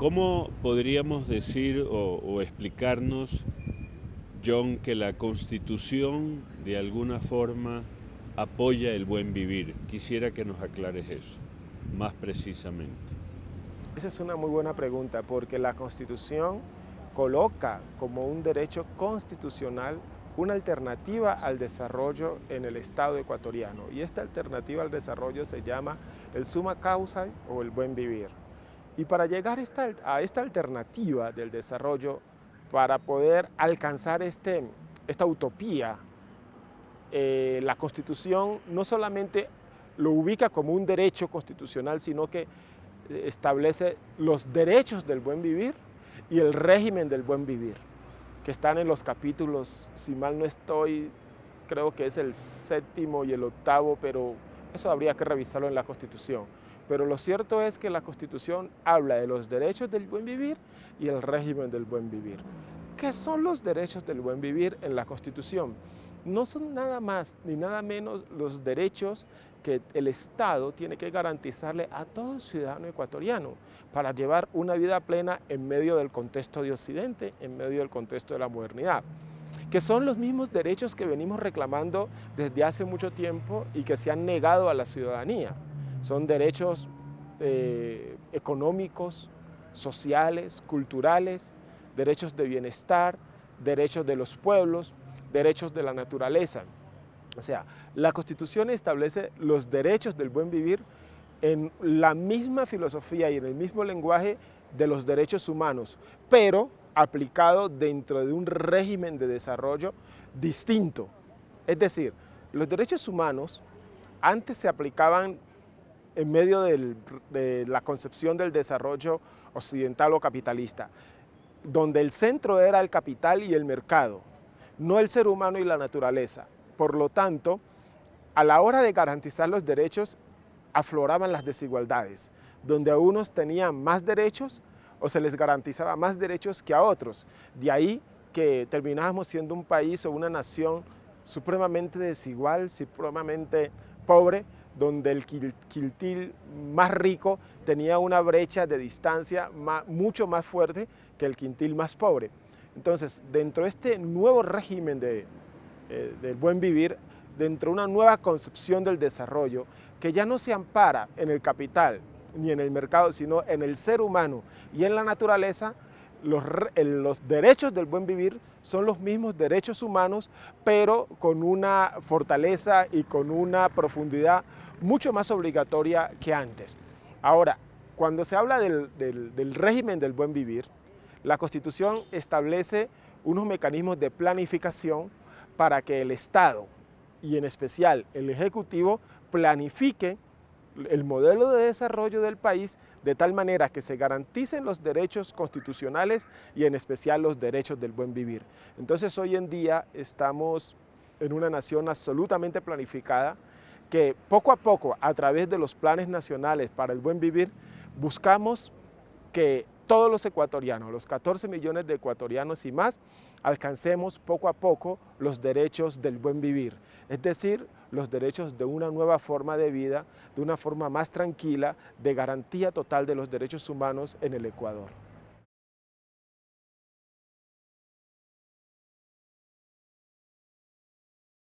¿Cómo podríamos decir o, explicarnos, John, que la Constitución de alguna forma apoya el buen vivir? Quisiera que nos aclares eso, más precisamente. Esa es una muy buena pregunta, porque la Constitución coloca como un derecho constitucional una alternativa al desarrollo en el Estado ecuatoriano. Y esta alternativa al desarrollo se llama el suma causa o el buen vivir. Y para llegar a esta alternativa del desarrollo, para poder alcanzar este, esta utopía, eh, la Constitución no solamente lo ubica como un derecho constitucional, sino que eh, establece los derechos del buen vivir y el régimen del buen vivir que están en los capítulos, si mal no estoy, creo que es el séptimo y el octavo, pero eso habría que revisarlo en la Constitución. Pero lo cierto es que la Constitución habla de los derechos del buen vivir y el régimen del buen vivir. ¿Qué son los derechos del buen vivir en la Constitución? No son nada más ni nada menos los derechos que el Estado tiene que garantizarle a todo ciudadano ecuatoriano para llevar una vida plena en medio del contexto de Occidente, en medio del contexto de la modernidad que son los mismos derechos que venimos reclamando desde hace mucho tiempo y que se han negado a la ciudadanía. Son derechos eh, económicos, sociales, culturales, derechos de bienestar, derechos de los pueblos, derechos de la naturaleza. O sea, la Constitución establece los derechos del buen vivir en la misma filosofía y en el mismo lenguaje de los derechos humanos, pero aplicado dentro de un régimen de desarrollo distinto. Es decir, los derechos humanos antes se aplicaban en medio de la concepción del desarrollo occidental o capitalista, donde el centro era el capital y el mercado, no el ser humano y la naturaleza. Por lo tanto, a la hora de garantizar los derechos, afloraban las desigualdades, donde a unos tenían más derechos o se les garantizaba más derechos que a otros. De ahí que terminábamos siendo un país o una nación supremamente desigual, supremamente pobre, donde el quiltil más rico tenía una brecha de distancia mucho más fuerte que el quintil más pobre. Entonces, dentro de este nuevo régimen de, eh, del buen vivir, dentro de una nueva concepción del desarrollo que ya no se ampara en el capital ni en el mercado, sino en el ser humano y en la naturaleza, los, los, derechos del buen vivir son los mismos derechos humanos, pero con una fortaleza y con una profundidad mucho más obligatoria que antes. Ahora, cuando se habla del, del régimen del buen vivir, la Constitución establece unos mecanismos de planificación para que el Estado y en especial el Ejecutivo planifique el modelo de desarrollo del país de tal manera que se garanticen los derechos constitucionales y en especial los derechos del buen vivir. Entonces hoy en día estamos en una nación absolutamente planificada que poco a poco a través de los planes nacionales para el buen vivir buscamos que todos los ecuatorianos, los 14 millones de ecuatorianos y más, alcancemos poco a poco los derechos del buen vivir, es decir, los derechos de una nueva forma de vida, de una forma más tranquila, de garantía total de los derechos humanos en el Ecuador.